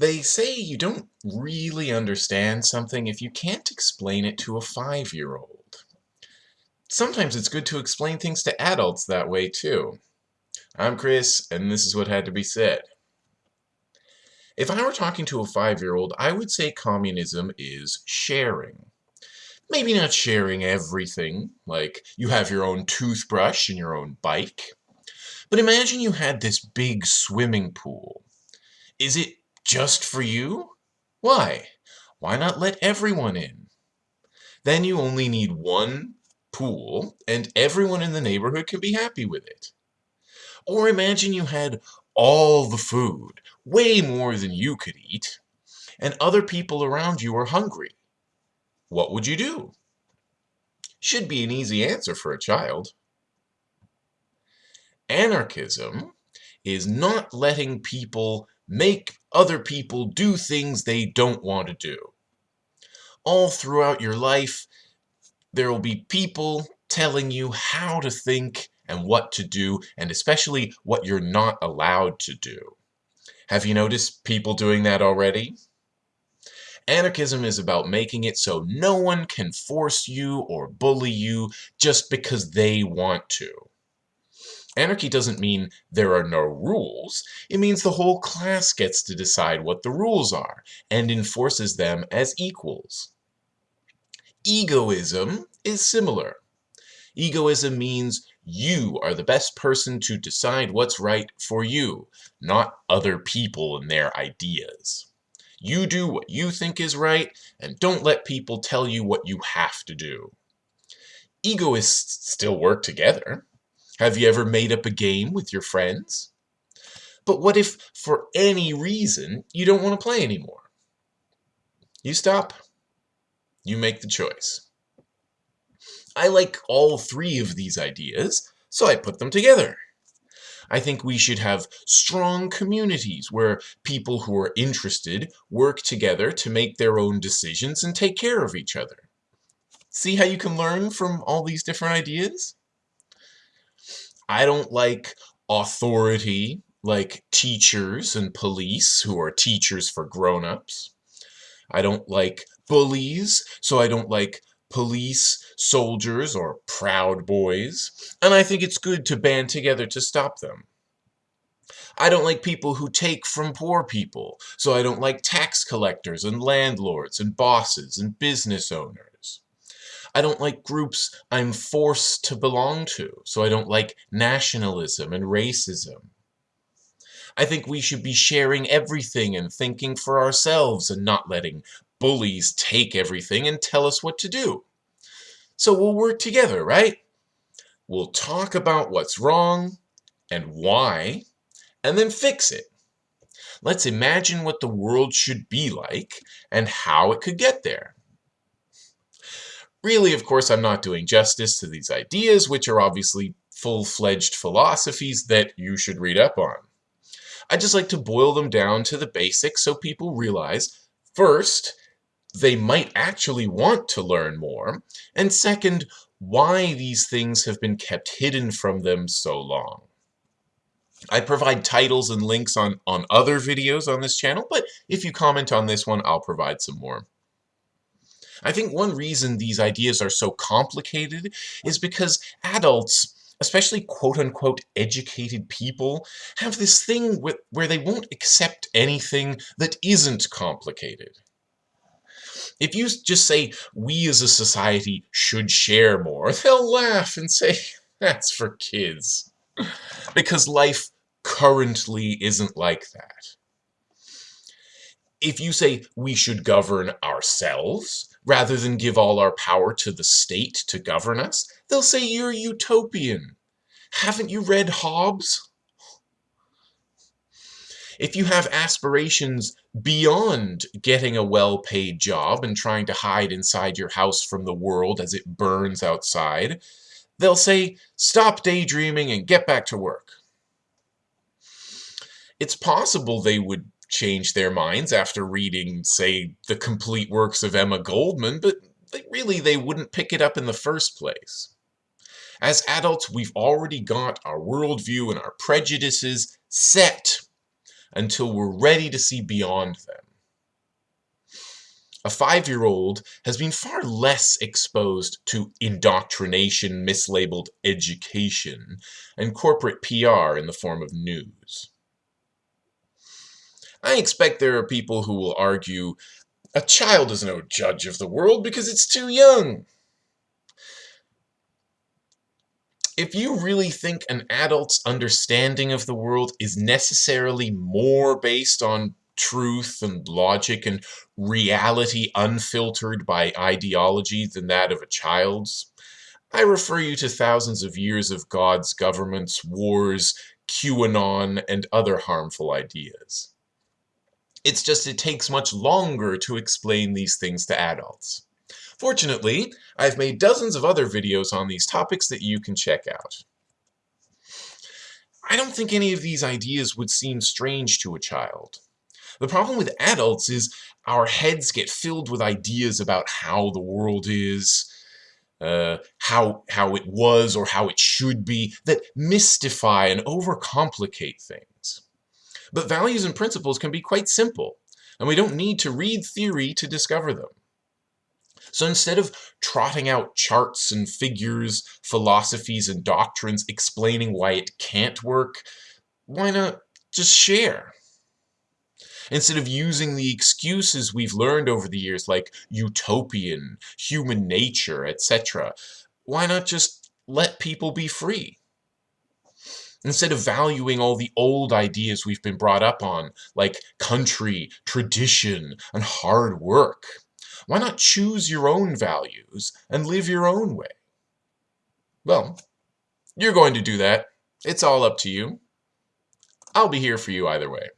They say you don't really understand something if you can't explain it to a five-year-old. Sometimes it's good to explain things to adults that way too. I'm Chris, and this is what had to be said. If I were talking to a five-year-old, I would say communism is sharing. Maybe not sharing everything, like you have your own toothbrush and your own bike. But imagine you had this big swimming pool. Is it just for you? Why? Why not let everyone in? Then you only need one pool, and everyone in the neighborhood can be happy with it. Or imagine you had all the food, way more than you could eat, and other people around you are hungry. What would you do? Should be an easy answer for a child. Anarchism is not letting people make other people do things they don't want to do. All throughout your life, there will be people telling you how to think and what to do, and especially what you're not allowed to do. Have you noticed people doing that already? Anarchism is about making it so no one can force you or bully you just because they want to. Anarchy doesn't mean there are no rules. It means the whole class gets to decide what the rules are and enforces them as equals. Egoism is similar. Egoism means you are the best person to decide what's right for you, not other people and their ideas. You do what you think is right, and don't let people tell you what you have to do. Egoists still work together. Have you ever made up a game with your friends? But what if, for any reason, you don't want to play anymore? You stop. You make the choice. I like all three of these ideas, so I put them together. I think we should have strong communities where people who are interested work together to make their own decisions and take care of each other. See how you can learn from all these different ideas? I don't like authority like teachers and police who are teachers for grown-ups. I don't like bullies, so I don't like police, soldiers, or proud boys, and I think it's good to band together to stop them. I don't like people who take from poor people, so I don't like tax collectors and landlords and bosses and business owners. I don't like groups I'm forced to belong to, so I don't like nationalism and racism. I think we should be sharing everything and thinking for ourselves and not letting bullies take everything and tell us what to do. So we'll work together, right? We'll talk about what's wrong and why, and then fix it. Let's imagine what the world should be like and how it could get there. Really, of course, I'm not doing justice to these ideas, which are obviously full-fledged philosophies that you should read up on. I just like to boil them down to the basics so people realize, first, they might actually want to learn more, and second, why these things have been kept hidden from them so long. I provide titles and links on, on other videos on this channel, but if you comment on this one, I'll provide some more. I think one reason these ideas are so complicated is because adults especially quote-unquote educated people, have this thing where they won't accept anything that isn't complicated. If you just say, we as a society should share more, they'll laugh and say, that's for kids. Because life currently isn't like that. If you say, we should govern ourselves, rather than give all our power to the state to govern us, they'll say you're utopian. Haven't you read Hobbes? If you have aspirations beyond getting a well-paid job and trying to hide inside your house from the world as it burns outside, they'll say, stop daydreaming and get back to work. It's possible they would change their minds after reading, say, the complete works of Emma Goldman, but they, really they wouldn't pick it up in the first place. As adults, we've already got our worldview and our prejudices set. until we're ready to see beyond them. A five-year-old has been far less exposed to indoctrination, mislabeled education, and corporate PR in the form of news. I expect there are people who will argue, a child is no judge of the world because it's too young. If you really think an adult's understanding of the world is necessarily more based on truth and logic and reality unfiltered by ideology than that of a child's, I refer you to thousands of years of God's governments, wars, QAnon, and other harmful ideas. It's just it takes much longer to explain these things to adults. Fortunately, I've made dozens of other videos on these topics that you can check out. I don't think any of these ideas would seem strange to a child. The problem with adults is our heads get filled with ideas about how the world is, uh, how, how it was or how it should be, that mystify and overcomplicate things. But values and principles can be quite simple, and we don't need to read theory to discover them. So instead of trotting out charts and figures, philosophies and doctrines explaining why it can't work, why not just share? Instead of using the excuses we've learned over the years like utopian, human nature, etc., why not just let people be free? Instead of valuing all the old ideas we've been brought up on, like country, tradition, and hard work, why not choose your own values and live your own way? Well, you're going to do that. It's all up to you. I'll be here for you either way.